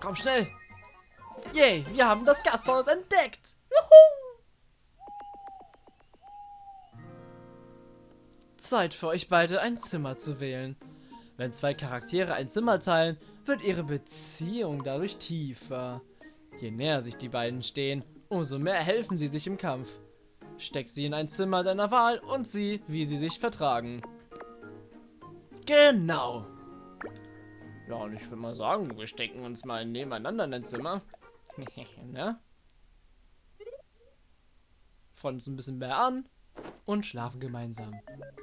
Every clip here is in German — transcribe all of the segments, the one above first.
Komm schnell. Yay, wir haben das Gasthaus entdeckt. Juhu. Zeit für euch beide ein Zimmer zu wählen. Wenn zwei Charaktere ein Zimmer teilen, wird ihre Beziehung dadurch tiefer. Je näher sich die beiden stehen, umso mehr helfen sie sich im Kampf. Steck sie in ein Zimmer deiner Wahl und sieh, wie sie sich vertragen. Genau. Ja, und ich würde mal sagen, wir stecken uns mal nebeneinander in ein Zimmer. ne? Freuen uns ein bisschen mehr an und schlafen gemeinsam.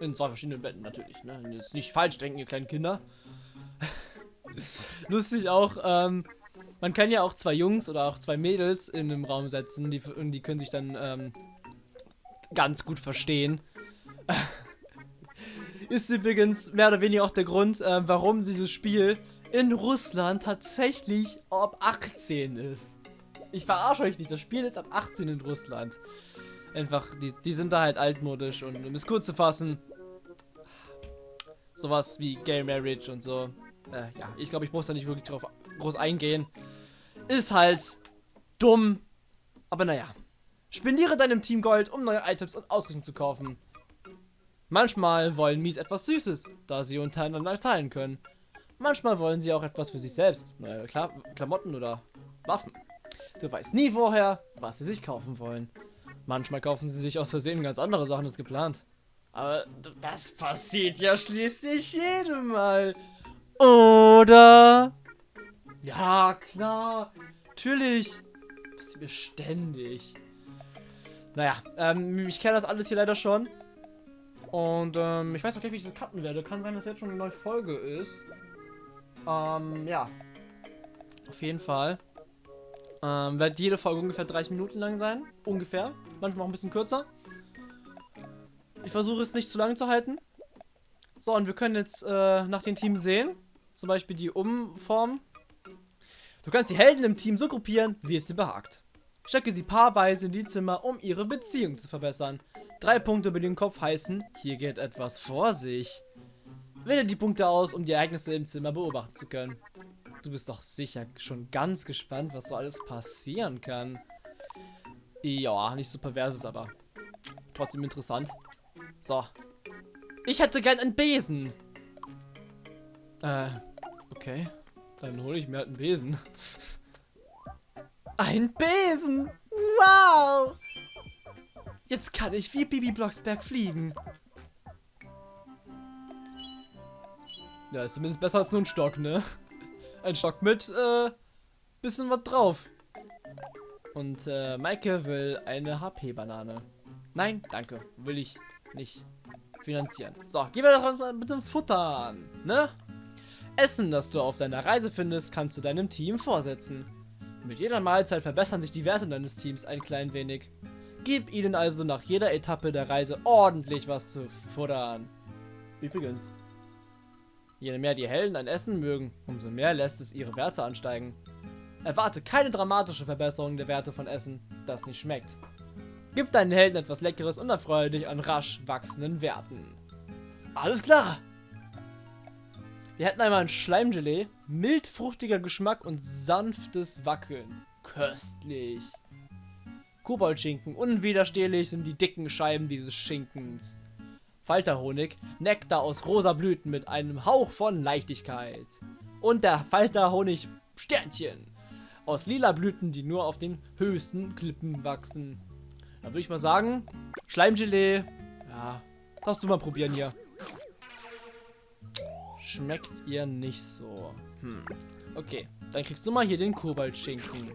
In zwei verschiedenen Betten natürlich, ne? Jetzt nicht falsch denken, ihr kleinen Kinder. Lustig auch, ähm, man kann ja auch zwei Jungs oder auch zwei Mädels in einem Raum setzen, die, und die können sich dann ähm, ganz gut verstehen. Ist übrigens mehr oder weniger auch der Grund, äh, warum dieses Spiel in Russland tatsächlich ab 18 ist. Ich verarsche euch nicht, das Spiel ist ab 18 in Russland. Einfach, die, die sind da halt altmodisch und um es kurz zu fassen, sowas wie Gay Marriage und so. Äh, ja, ich glaube, ich muss da nicht wirklich drauf groß eingehen. Ist halt dumm, aber naja. Spendiere deinem Team Gold, um neue Items und Ausrüstung zu kaufen. Manchmal wollen Mies etwas Süßes, da sie untereinander teilen können. Manchmal wollen sie auch etwas für sich selbst. Neue Kla Klamotten oder Waffen. Du weißt nie vorher, was sie sich kaufen wollen. Manchmal kaufen sie sich aus Versehen ganz andere Sachen als geplant. Aber das passiert ja schließlich jedem Mal. Oder? Ja, klar. Natürlich. Bist du ständig. Naja, ähm, ich kenne das alles hier leider schon. Und ähm, ich weiß auch gar nicht, wie ich das cutten werde. Kann sein, dass jetzt schon eine neue Folge ist. Ähm, ja. Auf jeden Fall. Ähm, wird jede Folge ungefähr 30 Minuten lang sein. Ungefähr. Manchmal auch ein bisschen kürzer. Ich versuche es nicht zu lang zu halten. So, und wir können jetzt äh, nach den Teams sehen. Zum Beispiel die Umform. Du kannst die Helden im Team so gruppieren, wie es dir behagt. Stecke sie paarweise in die Zimmer, um ihre Beziehung zu verbessern. Drei Punkte über den Kopf heißen, hier geht etwas vor sich. Wähle die Punkte aus, um die Ereignisse im Zimmer beobachten zu können. Du bist doch sicher schon ganz gespannt, was so alles passieren kann. Ja, nicht so perverses, aber trotzdem interessant. So. Ich hätte gern einen Besen. Äh, okay. Dann hole ich mir halt einen Besen. Ein Besen! Wow! Jetzt kann ich wie Bibi Blocksberg fliegen. Ja, ist zumindest besser als nur ein Stock, ne? Ein Stock mit, äh, bisschen was drauf. Und, äh, Maike will eine HP-Banane. Nein, danke. Will ich nicht finanzieren. So, gehen wir doch mal mit dem Futter an, ne? Essen, das du auf deiner Reise findest, kannst du deinem Team vorsetzen. Mit jeder Mahlzeit verbessern sich die Werte deines Teams ein klein wenig. Gib ihnen also nach jeder Etappe der Reise ordentlich was zu futtern. Übrigens, je mehr die Helden ein Essen mögen, umso mehr lässt es ihre Werte ansteigen. Erwarte keine dramatische Verbesserung der Werte von Essen, das nicht schmeckt. Gib deinen Helden etwas Leckeres und erfreue dich an rasch wachsenden Werten. Alles klar! Wir hätten einmal ein Schleimgelee, mild fruchtiger Geschmack und sanftes Wackeln. Köstlich. Koboldschinken, unwiderstehlich sind die dicken Scheiben dieses Schinkens. Falterhonig, Nektar aus rosa Blüten mit einem Hauch von Leichtigkeit. Und der Falterhonig Sternchen. Aus lila Blüten, die nur auf den höchsten Klippen wachsen. Da würde ich mal sagen, Schleimgelee, ja, darfst du mal probieren hier schmeckt ihr nicht so. Hm. Okay, dann kriegst du mal hier den Kobaltschinken.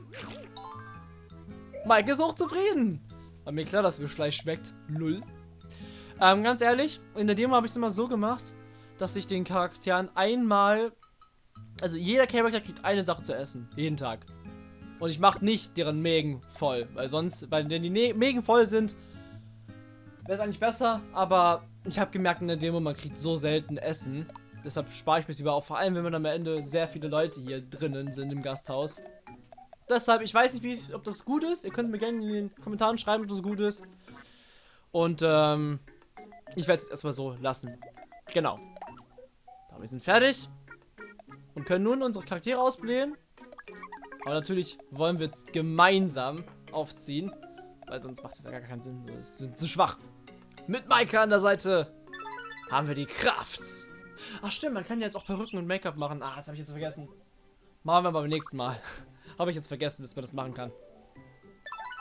Mike ist auch zufrieden. War mir klar, dass mir Fleisch schmeckt. Null. Ähm, ganz ehrlich, in der Demo habe ich es immer so gemacht, dass ich den Charakteren einmal... Also jeder Charakter kriegt eine Sache zu essen. Jeden Tag. Und ich mache nicht deren Mägen voll. Weil sonst, weil wenn die Mägen voll sind, wäre es eigentlich besser. Aber ich habe gemerkt in der Demo, man kriegt so selten Essen. Deshalb spare ich mir lieber auf, vor allem wenn man am Ende sehr viele Leute hier drinnen sind im Gasthaus. Deshalb, ich weiß nicht, wie, ob das gut ist. Ihr könnt mir gerne in den Kommentaren schreiben, ob das gut ist. Und ähm, ich werde es erstmal so lassen. Genau. Da, wir sind fertig. Und können nun unsere Charaktere ausblähen. Aber natürlich wollen wir jetzt gemeinsam aufziehen. Weil sonst macht das ja gar keinen Sinn. Wir sind zu schwach. Mit Maike an der Seite haben wir die Kraft. Ach stimmt, man kann ja jetzt auch Perücken und Make-up machen. Ah, das habe ich jetzt vergessen. Machen wir beim nächsten Mal. habe ich jetzt vergessen, dass man das machen kann.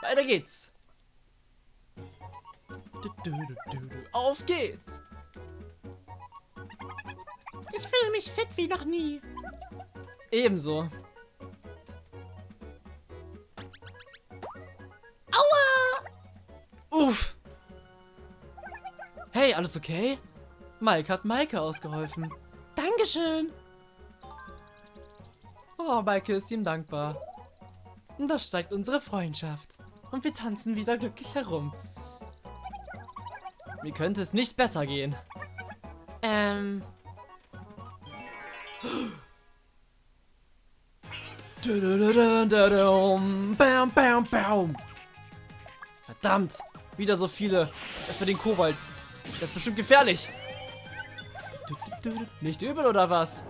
Weiter geht's. Auf geht's. Ich fühle mich fit wie noch nie. Ebenso. Aua! Uff. Hey, alles okay? Mike hat Maike ausgeholfen. Dankeschön. Oh, Maike ist ihm dankbar. Und da steigt unsere Freundschaft. Und wir tanzen wieder glücklich herum. Wie könnte es nicht besser gehen? Ähm. Bam, bam, bam. Verdammt, wieder so viele. Erstmal den Kobalt. Das ist bestimmt gefährlich. Nicht übel oder was?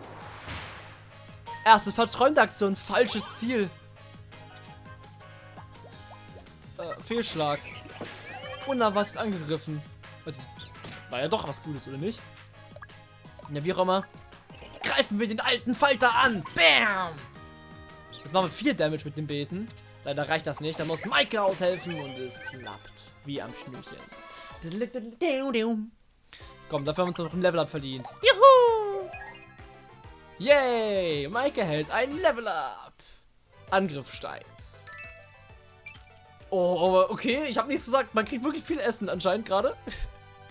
Erste verträumte Aktion, falsches Ziel. Äh, Fehlschlag. Unerwartet angegriffen. Also, war ja doch was Gutes, oder nicht? Ja, wie auch immer. Greifen wir den alten Falter an. Bam! Jetzt machen wir viel Damage mit dem Besen. Leider reicht das nicht. Da muss Maike aushelfen und es klappt. Wie am Schnürchen. Komm, dafür haben wir uns noch ein Level-Up verdient. Juhu! Yay! Maike hält ein Level-Up. Angriff steigt. Oh, okay. Ich habe nichts gesagt. Man kriegt wirklich viel Essen anscheinend gerade.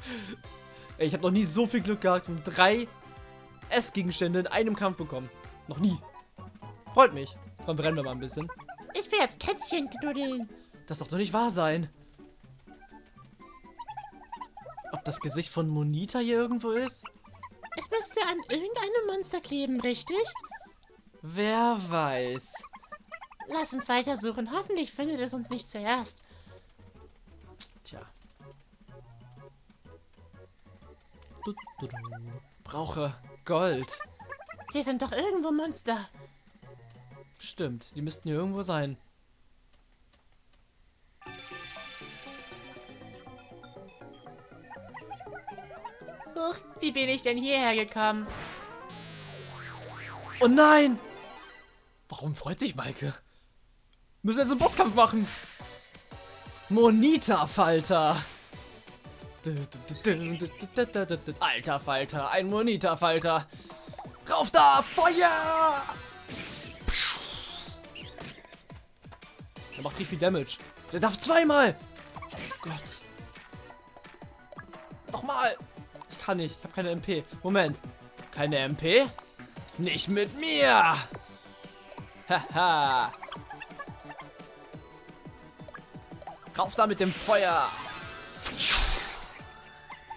ich habe noch nie so viel Glück gehabt und drei Essgegenstände in einem Kampf bekommen. Noch nie. Freut mich. Komm, brennen wir mal ein bisschen. Ich will jetzt Kätzchen knuddeln. Das darf doch nicht wahr sein. Ob das Gesicht von Monita hier irgendwo ist? Es müsste an irgendeinem Monster kleben, richtig? Wer weiß. Lass uns weitersuchen. Hoffentlich findet es uns nicht zuerst. Tja. Du, du, du. Brauche Gold. Hier sind doch irgendwo Monster. Stimmt, die müssten hier irgendwo sein. Huch, wie bin ich denn hierher gekommen? Oh nein! Warum freut sich Maike? Müssen jetzt einen Bosskampf machen. Monita-Falter. Alter Falter, ein Monita-Falter. Rauf da, Feuer! Der macht richtig viel Damage. Der darf zweimal. Oh Gott. Nochmal. Ich kann nicht. Ich habe keine MP. Moment. Keine MP? Nicht mit mir. Haha. Rauf da mit dem Feuer.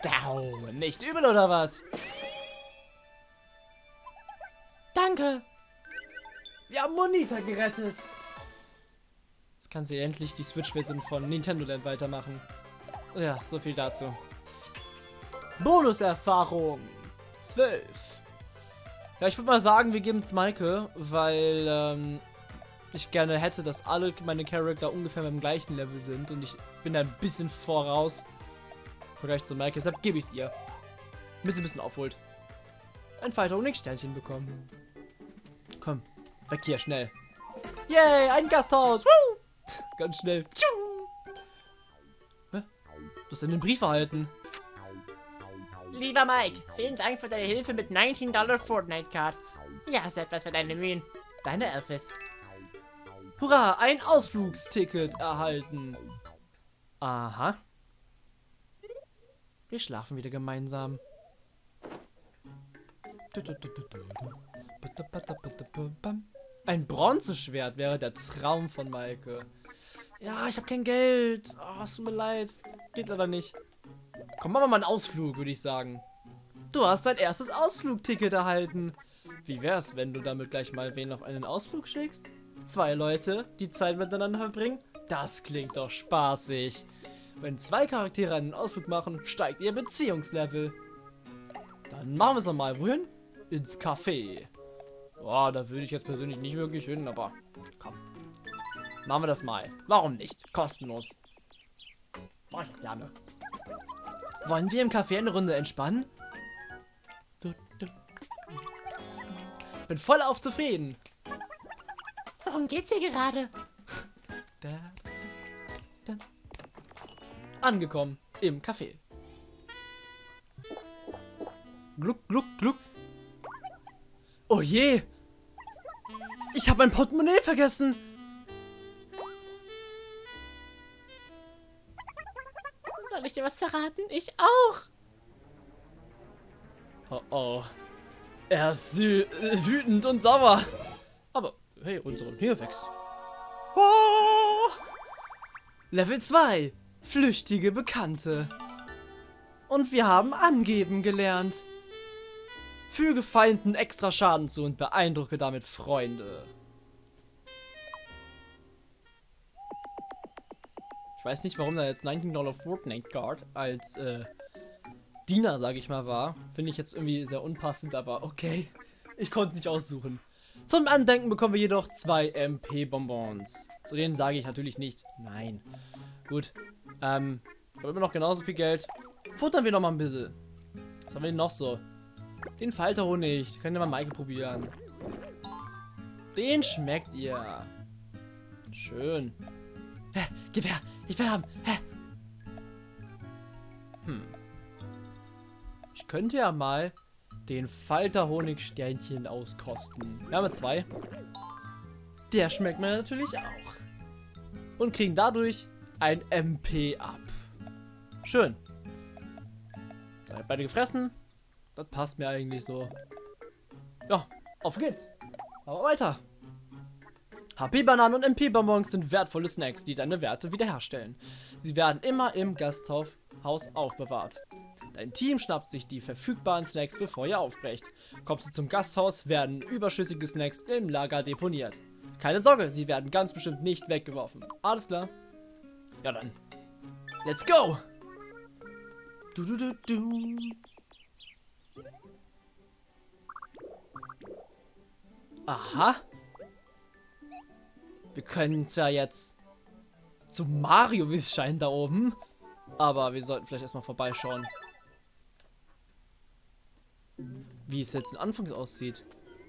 Down. Nicht übel oder was? Danke. Wir haben Monita gerettet. Jetzt kann sie endlich die Switch-Version von Nintendo Land weitermachen. Ja, so viel dazu. Bonuserfahrung. 12. Ja, ich würde mal sagen, wir geben es Maike, weil ähm, ich gerne hätte, dass alle meine Charakter ungefähr beim gleichen Level sind und ich bin da ein bisschen voraus im Vergleich zu Maike, deshalb gebe ich es ihr. Damit sie ein bisschen aufholt. Ein Fighter und Sternchen bekommen. Komm, weg hier, schnell. Yay, ein Gasthaus. Woo! Ganz schnell. Hä? Du hast einen Brief erhalten. Lieber Mike, vielen Dank für deine Hilfe mit 19 Dollar Fortnite Card. Ja, ist etwas für deine Mühen. Deine Elfis. Hurra, ein Ausflugsticket erhalten. Aha. Wir schlafen wieder gemeinsam. Ein Bronzeschwert wäre der Traum von Maike. Ja, ich habe kein Geld. Oh, es tut mir leid. Geht leider nicht. Komm, machen wir mal einen Ausflug, würde ich sagen. Du hast dein erstes Ausflugticket erhalten. Wie wär's, wenn du damit gleich mal wen auf einen Ausflug schickst? Zwei Leute, die Zeit miteinander verbringen? Das klingt doch spaßig. Wenn zwei Charaktere einen Ausflug machen, steigt ihr Beziehungslevel. Dann machen wir es nochmal. Wohin? Ins Café. Boah, da würde ich jetzt persönlich nicht wirklich hin, aber komm. Machen wir das mal. Warum nicht? Kostenlos. Mach ich gerne. Wollen wir im Café eine Runde entspannen? Bin voll auf zufrieden. Worum geht's hier gerade? Da, da. Angekommen im Café. Gluck, gluck, gluck. Oh je! Ich habe mein Portemonnaie vergessen! Soll ich dir was verraten? Ich auch. Oh oh. Er ist sü- wütend und sauer. Hey, unsere Nähe wächst. Oh! Level 2. Flüchtige Bekannte. Und wir haben angeben gelernt. Füge Feinden extra Schaden zu und beeindrucke damit Freunde. Ich weiß nicht, warum da jetzt 19 Dollar Fortnite Guard als äh, Diener, sage ich mal, war. Finde ich jetzt irgendwie sehr unpassend, aber okay. Ich konnte es nicht aussuchen. Zum Andenken bekommen wir jedoch zwei MP-Bonbons. Zu denen sage ich natürlich nicht nein. Gut. Ähm, habe immer noch genauso viel Geld. Futtern wir noch mal ein bisschen. Was haben wir denn noch so? Den Falterhonig. Könnt ihr mal Maike probieren. Den schmeckt ihr. Schön. Hä, gib her. Ich will haben. Hä? Hm. Ich könnte ja mal den Falterhonigsternchen auskosten. Wir haben zwei. Der schmeckt mir natürlich auch. Und kriegen dadurch ein MP ab. Schön. Beide gefressen. Das passt mir eigentlich so. Ja, auf geht's. Aber weiter. HP-Bananen und MP-Bonbons sind wertvolle Snacks, die deine Werte wiederherstellen. Sie werden immer im Gasthaus aufbewahrt. Dein Team schnappt sich die verfügbaren Snacks, bevor ihr aufbrecht. Kommst du zum Gasthaus, werden überschüssige Snacks im Lager deponiert. Keine Sorge, sie werden ganz bestimmt nicht weggeworfen. Alles klar? Ja dann. Let's go! Du, du, du, du. Aha. Wir können zwar jetzt zu Mario, wie es scheint, da oben. Aber wir sollten vielleicht erstmal vorbeischauen. Wie es jetzt anfangs aussieht.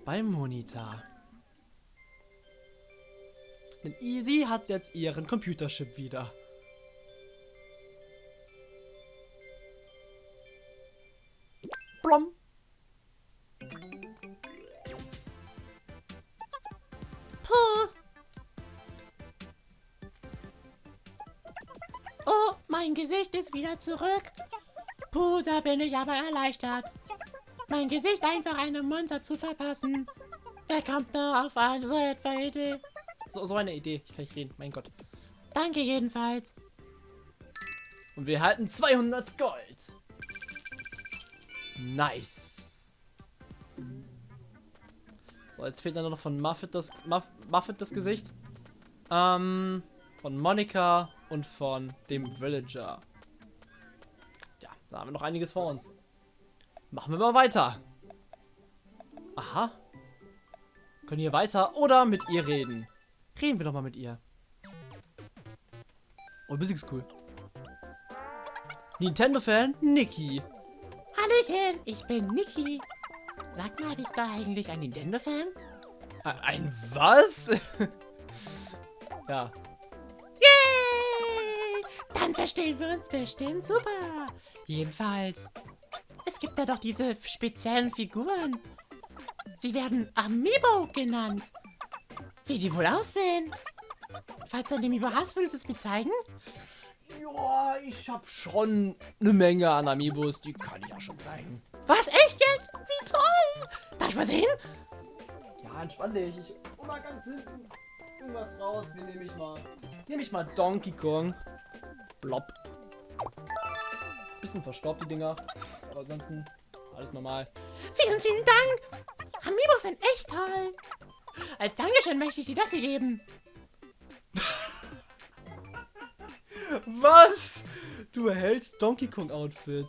Beim Monitor. Denn sie hat jetzt ihren Computerchip wieder. Blom. Puh. Oh, mein Gesicht ist wieder zurück. Puh, da bin ich aber erleichtert. Mein Gesicht einfach einem Monster zu verpassen. Wer kommt da auf eine so etwa Idee? So, so eine Idee. Ich kann nicht reden. Mein Gott. Danke jedenfalls. Und wir halten 200 Gold. Nice. So, jetzt fehlt dann noch von Muffet das, Muff, Muffet das Gesicht. Ähm, von Monika und von dem Villager. Ja, da haben wir noch einiges vor uns. Machen wir mal weiter. Aha. Können hier weiter oder mit ihr reden. Reden wir doch mal mit ihr. Oh, Musik ist cool. Nintendo-Fan Niki. Hallöchen, ich bin Niki. Sag mal, bist du eigentlich ein Nintendo-Fan? Ein- Ein was? ja. Yay! Dann verstehen wir uns bestimmt super. Jedenfalls, es gibt da doch diese speziellen Figuren. Sie werden Amiibo genannt. Wie die wohl aussehen? Falls du ein Amiibo hast, würdest du es mir zeigen? Ja, ich hab schon eine Menge an Amiibos, die kann ich auch schon zeigen. Was, echt jetzt? Wie toll! Darf ich mal sehen? Ja, entspann dich. Ich hol mal ganz hinten irgendwas raus. Hier nehme ich mal. Nehme ich mal Donkey Kong. Blob. Bisschen verstaubt die Dinger. Aber ansonsten alles normal. Vielen, vielen Dank. Amiibos sind echt toll. Als Dankeschön möchte ich dir das hier geben. Was? Du erhältst Donkey Kong Outfit.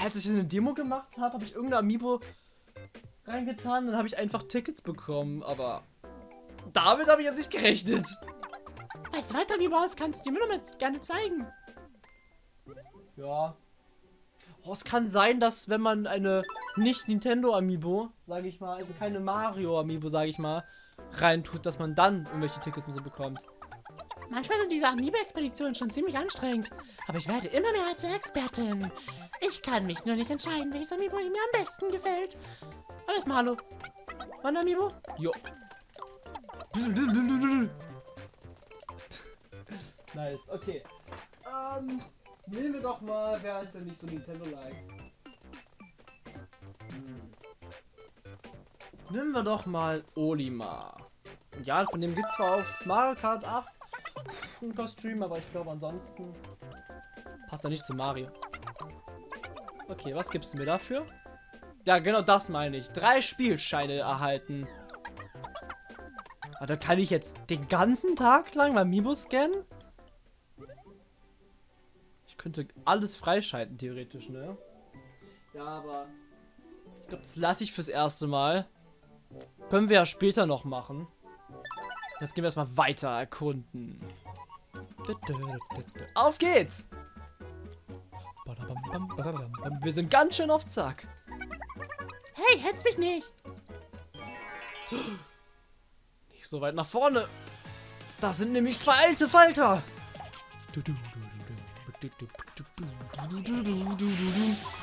Als ich eine Demo gemacht habe, habe ich irgendein Amiibo reingetan, dann habe ich einfach Tickets bekommen, aber damit habe ich jetzt nicht gerechnet. Du weiter Amiibo hast, kannst du mir noch mal gerne zeigen. Ja. Oh, es kann sein, dass wenn man eine nicht Nintendo Amiibo, sage ich mal, also keine Mario Amiibo, sage ich mal, reintut, dass man dann irgendwelche Tickets und so bekommt. Manchmal sind diese Amiibo-Expeditionen schon ziemlich anstrengend, aber ich werde immer mehr als Expertin. Ich kann mich nur nicht entscheiden, welches Amiibo mir am besten gefällt. Aber erstmal hallo. Wann Amiibo? Jo. nice, okay. Ähm, nehmen wir doch mal, wer ist denn nicht so Nintendo-like? Hm. Nehmen wir doch mal Olimar. Ja, von dem gibt es zwar auf Mario Kart 8 ein Kostüm, aber ich glaube ansonsten passt er nicht zu Mario. Okay, was gibst du mir dafür? Ja, genau das meine ich. Drei Spielscheine erhalten. Aber da kann ich jetzt den ganzen Tag lang mein Mimo scannen? Könnte alles freischalten, theoretisch, ne? Ja, aber ich glaube, das lasse ich fürs erste Mal. Können wir ja später noch machen. Jetzt gehen wir erstmal weiter erkunden. Auf geht's! Wir sind ganz schön auf Zack. Hey, hetz mich nicht! Nicht so weit nach vorne. Da sind nämlich zwei alte Falter.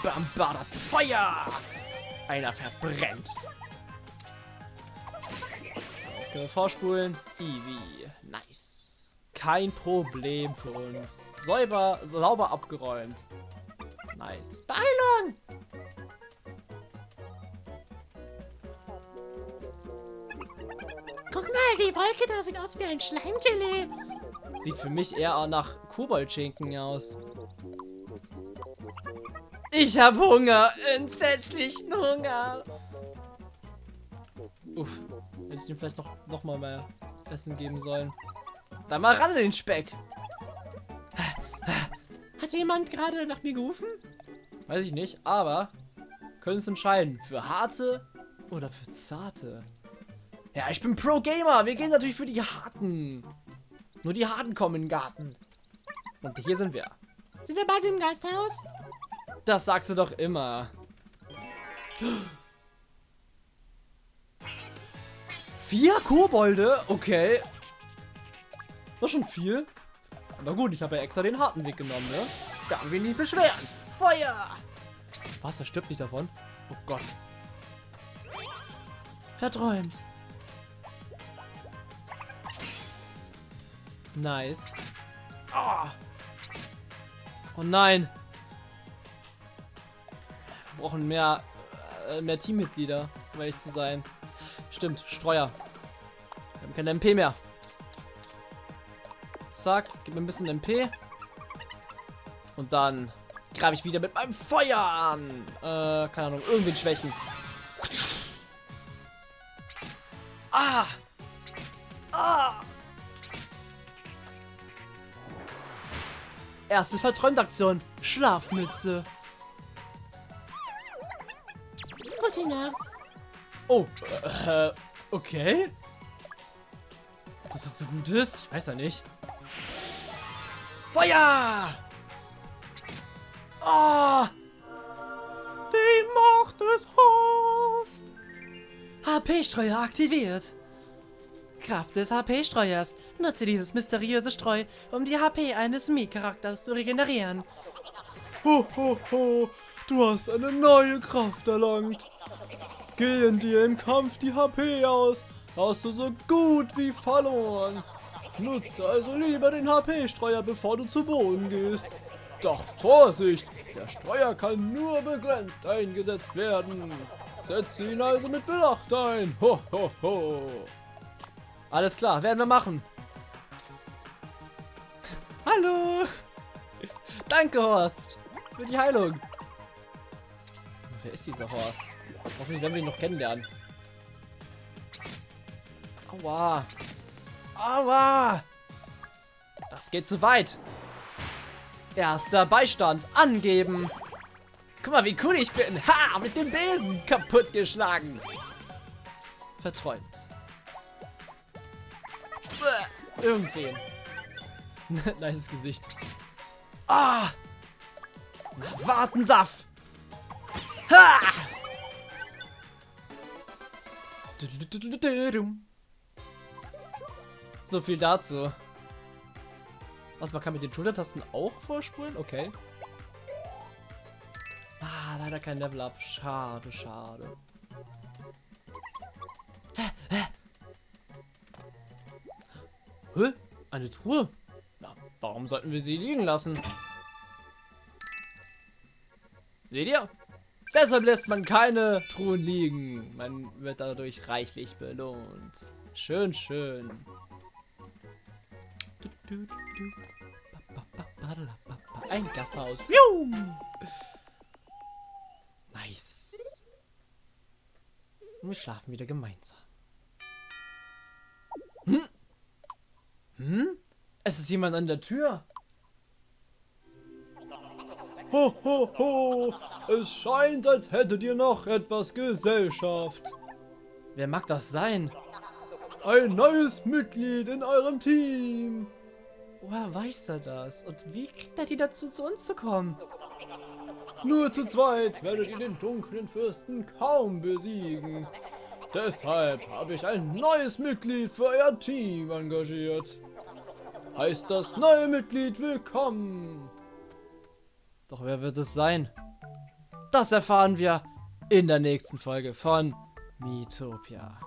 Bam, bada, Feuer! Einer verbrennt. Jetzt können wir vorspulen. Easy. Nice. Kein Problem für uns. Säuber, sauber abgeräumt. Nice. Beeilung! Guck mal, die Wolke da sieht aus wie ein Schleimgelee. Sieht für mich eher nach Koboldschinken aus. Ich hab Hunger. Entsetzlichen Hunger. Uff. Hätte ich ihm vielleicht noch, noch mal mehr Essen geben sollen. Dann mal ran in den Speck. Hat jemand gerade nach mir gerufen? Weiß ich nicht, aber können uns entscheiden. Für harte oder für zarte. Ja, ich bin Pro-Gamer. Wir gehen natürlich für die harten. Nur die harten kommen in den Garten. Und hier sind wir. Sind wir beide im Geisterhaus? Das sagst du doch immer. Vier Kobolde? Okay. Das ist schon viel. Aber gut, ich habe ja extra den harten Weg genommen, ne? Kann wir nicht beschweren. Feuer! Was, der stirbt nicht davon? Oh Gott. Verträumt. Nice. Oh, oh nein. Wir brauchen mehr, äh, mehr Teammitglieder, um ehrlich zu sein. Stimmt, Streuer. Wir haben keine MP mehr. Zack, gib mir ein bisschen MP. Und dann greife ich wieder mit meinem Feuer an. Äh, keine Ahnung, irgendwen schwächen. Ah! Ah! Erste Verträumt-Aktion. Schlafmütze. Gute Nacht. Oh, äh, okay. Dass das so gut ist? Ich weiß ja nicht. Feuer! Oh! Die Macht des Horst! HP-Streuer aktiviert. Kraft des HP-Streuers. Nutze dieses mysteriöse Streu, um die HP eines Mii-Charakters zu regenerieren. Ho, ho, ho! Du hast eine neue Kraft erlangt. Gehen dir im Kampf die HP aus, hast du so gut wie verloren. Nutze also lieber den HP-Streuer, bevor du zu Boden gehst. Doch Vorsicht! Der Streuer kann nur begrenzt eingesetzt werden. Setze ihn also mit Bedacht ein. Ho, ho, ho. Alles klar, werden wir machen. Hallo! Danke, Horst! Für die Heilung. Wer ist dieser Horst? Hoffentlich werden wir ihn noch kennenlernen. Aua! Aua! Das geht zu weit. Erster Beistand angeben. Guck mal, wie cool ich bin. Ha, mit dem Besen kaputtgeschlagen. Verträumt. Irgendwen. nice Gesicht. Ah! Na, warten, Saft! Ha! So viel dazu. Was, man kann mit den Schultertasten auch vorspulen? Okay. Ah, leider kein Level Up. Schade, schade. Hä? Eine Truhe? Warum sollten wir sie liegen lassen? Seht ihr? Deshalb lässt man keine Truhen liegen. Man wird dadurch reichlich belohnt. Schön, schön. Ein Gasthaus. Nice. Und wir schlafen wieder gemeinsam. Hm? Hm? Es ist jemand an der Tür. Ho, ho, ho. Es scheint, als hättet ihr noch etwas Gesellschaft. Wer mag das sein? Ein neues Mitglied in eurem Team. Woher weiß er das? Und wie kriegt er die dazu, zu uns zu kommen? Nur zu zweit werdet ihr den dunklen Fürsten kaum besiegen. Deshalb habe ich ein neues Mitglied für euer Team engagiert. Heißt das neue Mitglied willkommen. Doch wer wird es sein? Das erfahren wir in der nächsten Folge von Miitopia.